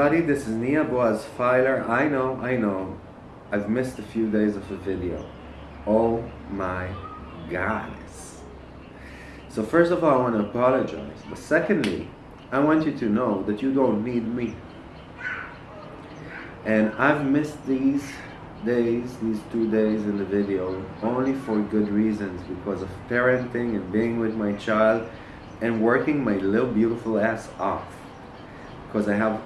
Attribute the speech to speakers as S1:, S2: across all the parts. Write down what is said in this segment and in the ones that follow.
S1: everybody, this is Nia Boaz Filer. I know, I know, I've missed a few days of a video. Oh my goddess. So first of all, I want to apologize. But secondly, I want you to know that you don't need me. And I've missed these days, these two days in the video, only for good reasons, because of parenting and being with my child and working my little beautiful ass off. Because I have,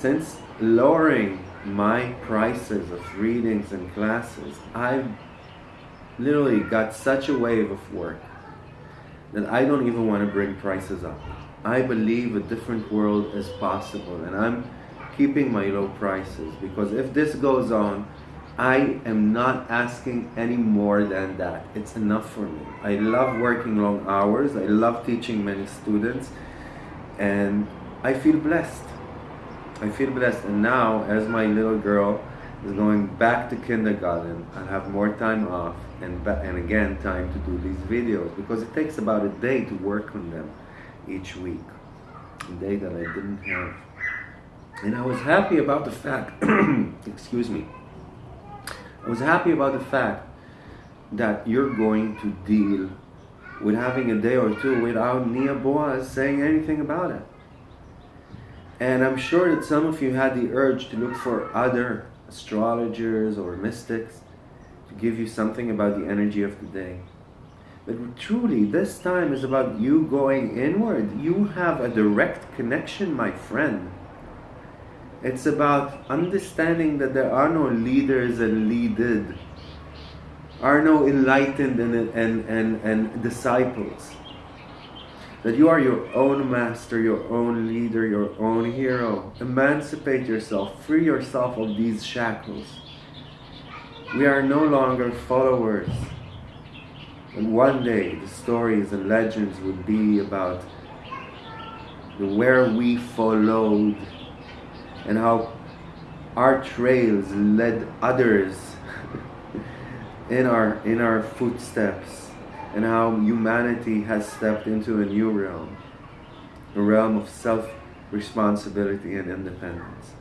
S1: since lowering my prices of readings and classes, I've literally got such a wave of work that I don't even want to bring prices up. I believe a different world is possible and I'm keeping my low prices because if this goes on, I am not asking any more than that. It's enough for me. I love working long hours. I love teaching many students and I feel blessed. I feel blessed and now as my little girl is going back to kindergarten, I'll have more time off and, and again time to do these videos because it takes about a day to work on them each week. A day that I didn't have. And I was happy about the fact, excuse me, I was happy about the fact that you're going to deal with having a day or two without Nia Boaz saying anything about it. And I'm sure that some of you had the urge to look for other astrologers or mystics to give you something about the energy of the day. But truly, this time is about you going inward. You have a direct connection, my friend. It's about understanding that there are no leaders and leaded, are no enlightened and, and, and, and disciples. That you are your own master, your own leader, your own hero. Emancipate yourself, free yourself of these shackles. We are no longer followers. And one day the stories and legends would be about the where we followed and how our trails led others in our in our footsteps and how humanity has stepped into a new realm a realm of self-responsibility and independence.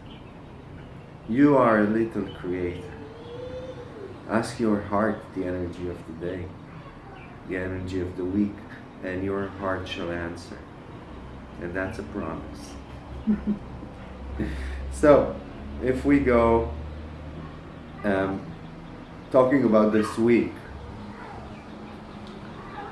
S1: You are a little creator. Ask your heart the energy of the day the energy of the week and your heart shall answer. And that's a promise. So, if we go um, talking about this week,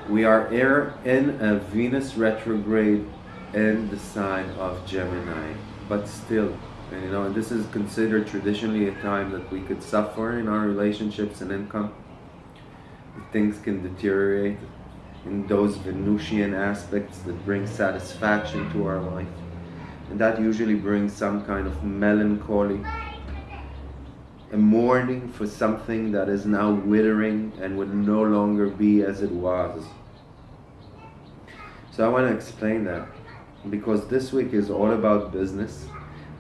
S1: we are in a Venus retrograde in the sign of Gemini, but still, and you know, this is considered traditionally a time that we could suffer in our relationships and income. Things can deteriorate in those Venusian aspects that bring satisfaction to our life and that usually brings some kind of melancholy a mourning for something that is now withering and would no longer be as it was. So I want to explain that because this week is all about business.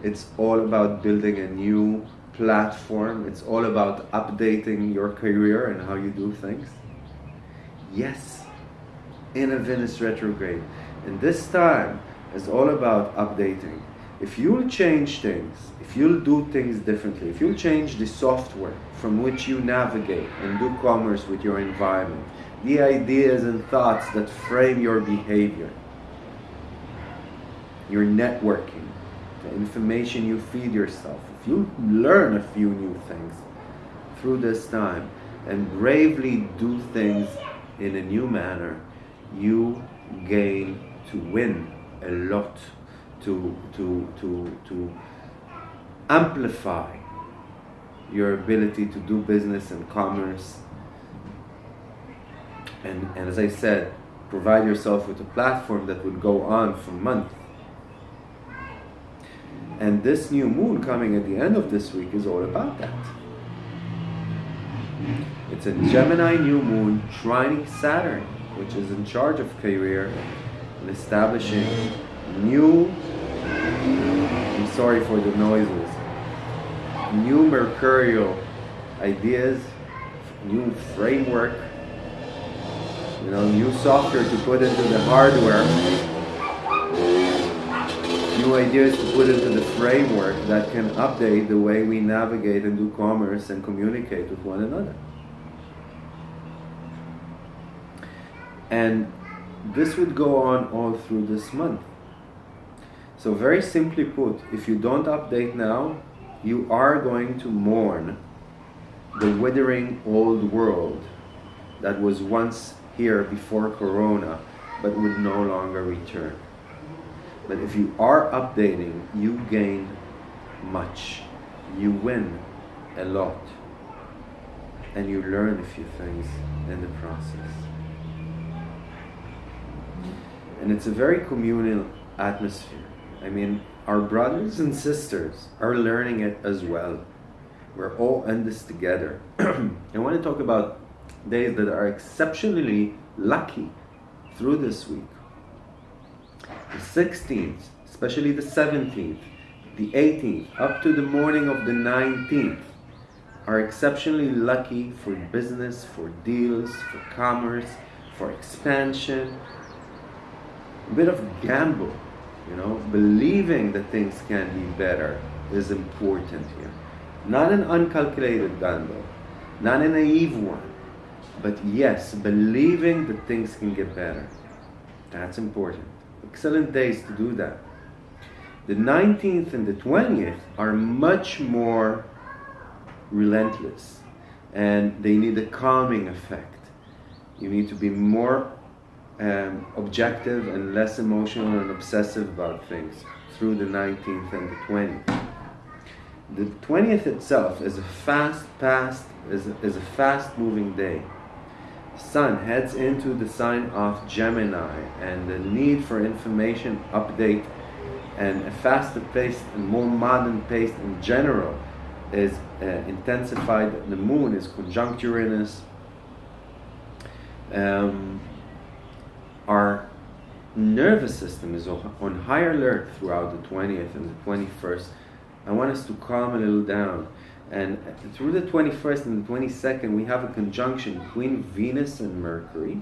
S1: It's all about building a new platform. It's all about updating your career and how you do things. Yes in a Venus retrograde. And this time is all about updating. If you'll change things, if you'll do things differently, if you'll change the software from which you navigate and do commerce with your environment, the ideas and thoughts that frame your behavior, your networking, the information you feed yourself, if you learn a few new things through this time and bravely do things in a new manner, you gain to win a lot to, to, to, to amplify your ability to do business and commerce. And, and as I said, provide yourself with a platform that would go on for months. And this new moon coming at the end of this week is all about that. It's a Gemini new moon trining Saturn, which is in charge of career and establishing new, I'm sorry for the noises, new mercurial ideas, new framework, you know, new software to put into the hardware, new ideas to put into the framework that can update the way we navigate and do commerce and communicate with one another. And this would go on all through this month. So very simply put, if you don't update now, you are going to mourn the withering old world that was once here before Corona, but would no longer return. But if you are updating, you gain much. You win a lot. And you learn a few things in the process. And it's a very communal atmosphere. I mean, our brothers and sisters are learning it as well. We're all in this together. I want to talk about days that are exceptionally lucky through this week. The 16th, especially the 17th, the 18th, up to the morning of the 19th, are exceptionally lucky for business, for deals, for commerce, for expansion. A bit of gamble you know, believing that things can be better is important here. Not an uncalculated gamble, not a naive one, but yes, believing that things can get better. That's important. Excellent days to do that. The 19th and the 20th are much more relentless and they need a calming effect. You need to be more um, objective and less emotional and obsessive about things through the 19th and the 20th. The 20th itself is a fast past is a, is a fast moving day. Sun heads into the sign of Gemini and the need for information update and a faster pace and more modern pace in general is uh, intensified. The moon is conjunct Uranus. Um, our nervous system is on high alert throughout the 20th and the 21st. I want us to calm a little down. And through the 21st and the 22nd, we have a conjunction between Venus and Mercury.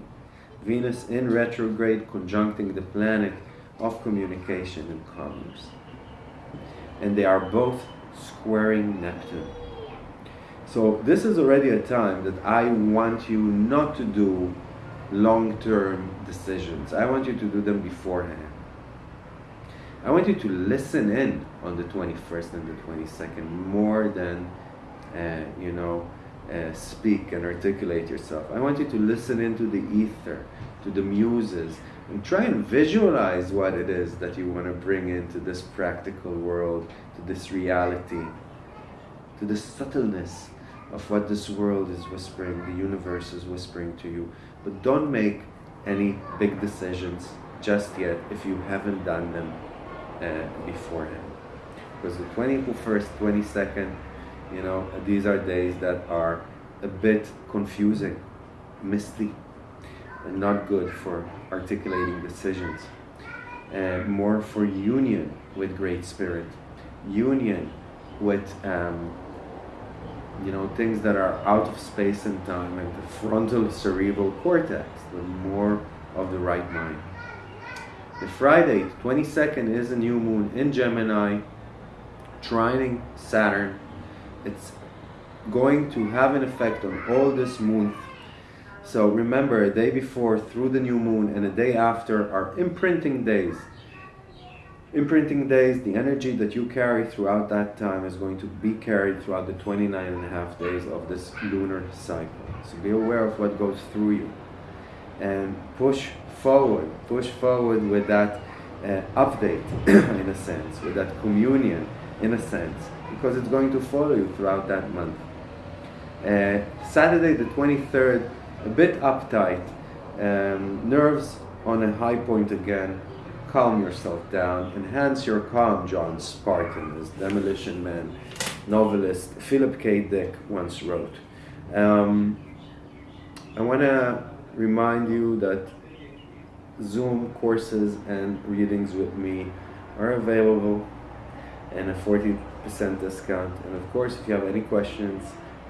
S1: Venus in retrograde conjuncting the planet of communication and commerce. And they are both squaring Neptune. So this is already a time that I want you not to do long-term decisions. I want you to do them beforehand. I want you to listen in on the 21st and the 22nd more than, uh, you know, uh, speak and articulate yourself. I want you to listen into the ether, to the muses, and try and visualize what it is that you want to bring into this practical world, to this reality, to the subtleness of what this world is whispering, the universe is whispering to you. But don't make any big decisions just yet if you haven't done them uh, beforehand. Because the 21st, 22nd, you know, these are days that are a bit confusing, misty, and not good for articulating decisions. And more for union with Great Spirit, union with um, you know, things that are out of space and time, and the frontal cerebral cortex, the more of the right mind. The Friday, 22nd, is a new moon in Gemini, trining Saturn. It's going to have an effect on all this moon. So remember, a day before through the new moon and a day after are imprinting days imprinting days, the energy that you carry throughout that time is going to be carried throughout the 29 and a half days of this lunar cycle. So be aware of what goes through you. And push forward, push forward with that uh, update, in a sense, with that communion, in a sense, because it's going to follow you throughout that month. Uh, Saturday the 23rd, a bit uptight, um, nerves on a high point again, calm yourself down, enhance your calm, John Spartan, as Demolition Man novelist Philip K. Dick once wrote. Um, I want to remind you that Zoom courses and readings with me are available and a 40% discount. And of course, if you have any questions,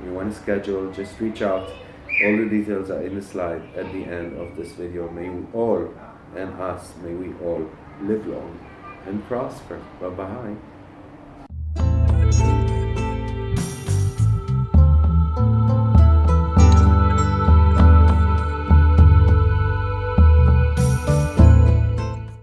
S1: you want to schedule, just reach out. All the details are in the slide at the end of this video. May you all and us, may we all live long and prosper. Bye bye.